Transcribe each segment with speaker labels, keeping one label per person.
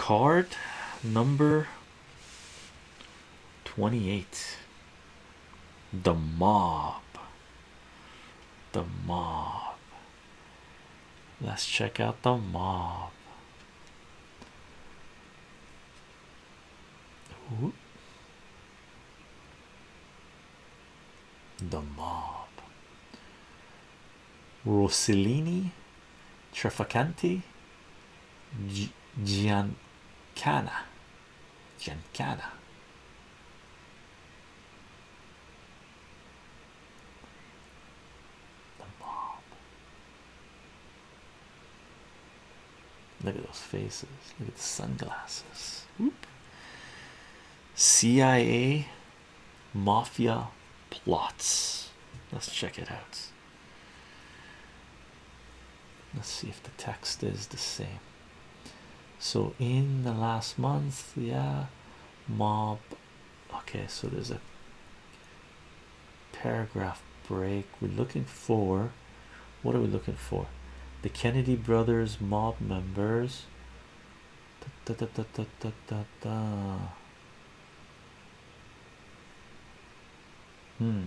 Speaker 1: card number 28 the mob. The mob. Let's check out the mob. The mob. Rossellini Trafficante Giancana Giancana the mob. Look at those faces. Look at the sunglasses. CIA mafia plots. Let's check it out. Let's see if the text is the same so in the last month yeah mob okay so there's a paragraph break we're looking for. What are we looking for? The kennedy brothers mob members. Da, da, da, da, da, da, da. hmm.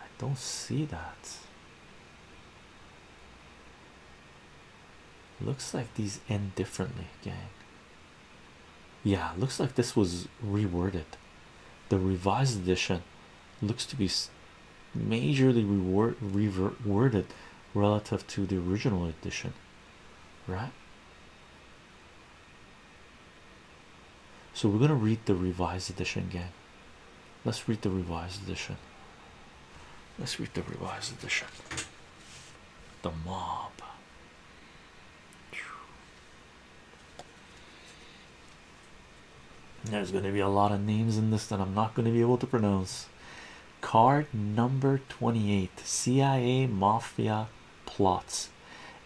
Speaker 1: I don't see that looks like these end differently gang. Yeah looks like this was reworded. The revised edition looks to be majorly reword reworded relative to the original edition right? So we're going to read the revised edition gang. Let's read the revised edition. Let's read the revised edition. The mob there's going to be a lot of names in this that I'm not going to be able to pronounce. Card number 28 CIA Mafia plots.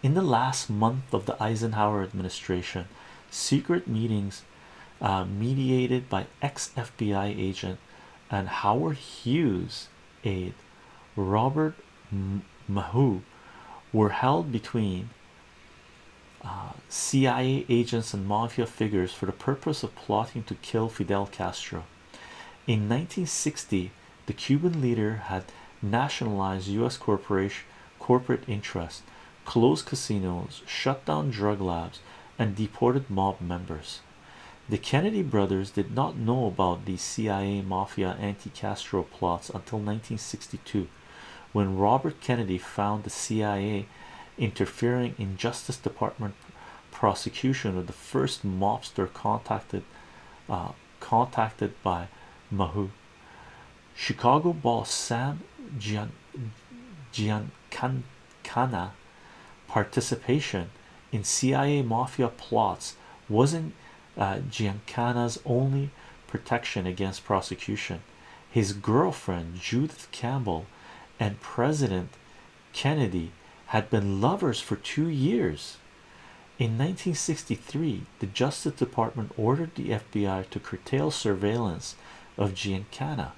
Speaker 1: In the last month of the Eisenhower administration, secret meetings uh, mediated by ex FBI agent and Howard Hughes aide Robert Maheu were held between CIA agents and mafia figures for the purpose of plotting to kill Fidel Castro. In 1960, the Cuban leader had nationalized U.S. corporation corporate interests, closed casinos, shut down drug labs, and deported mob members. The Kennedy brothers did not know about the CIA mafia anti-Castro plots until 1962, when Robert Kennedy found the CIA interfering in Justice Department prosecution of the first mobster contacted uh, contacted by Maheu. Chicago boss Sam Gian Giancana participation in CIA mafia plots wasn't uh, Giancana's only protection against prosecution. His girlfriend Judith Campbell and President Kennedy had been lovers for two years. In 1963, the Justice Department ordered the FBI to curtail surveillance of Giancana.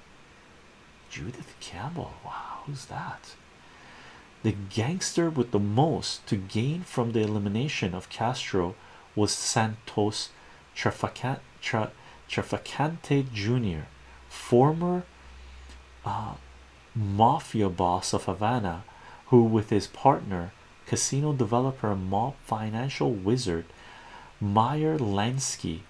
Speaker 1: Judith Campbell, wow, who's that? The gangster with the most to gain from the elimination of Castro was Santos Trafficante, Jr., former uh, mafia boss of Havana who with his partner casino developer mob financial wizard Meyer Lansky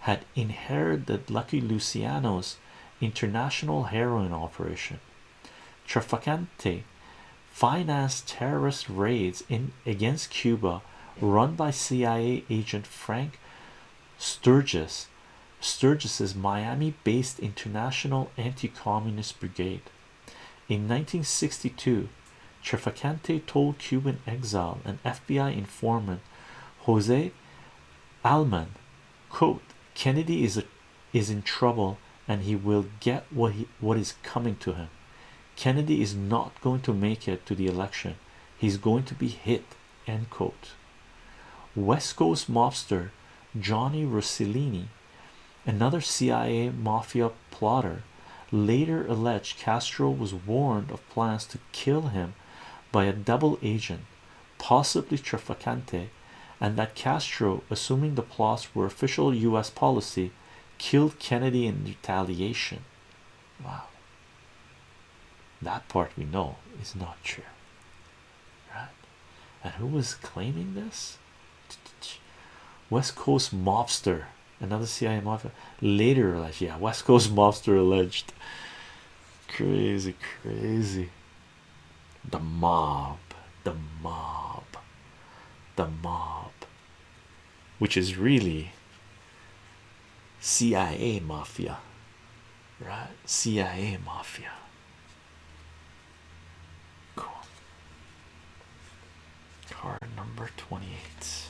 Speaker 1: had inherited Lucky Luciano's international heroin operation. Trafficante financed terrorist raids in against Cuba run by CIA agent Frank Sturgis Sturgis's Miami-based International Anti-Communist Brigade. In 1962, Trafficante told Cuban exile and FBI informant Jose Alman, quote, Kennedy is a, is in trouble and he will get what he what is coming to him. Kennedy is not going to make it to the election. He's going to be hit, end quote. West Coast mobster Johnny Rossellini, another CIA mafia plotter, later alleged Castro was warned of plans to kill him by a double agent, possibly Trafficante, and that Castro, assuming the plots were official US policy, killed Kennedy in retaliation. Wow, that part we know is not true, right? And who was claiming this? West Coast mobster, another CIA mafia later alleged, yeah, West Coast mobster alleged. Crazy, crazy. The mob, the mob, the mob, which is really CIA mafia, right? CIA mafia. Cool. Card number 28.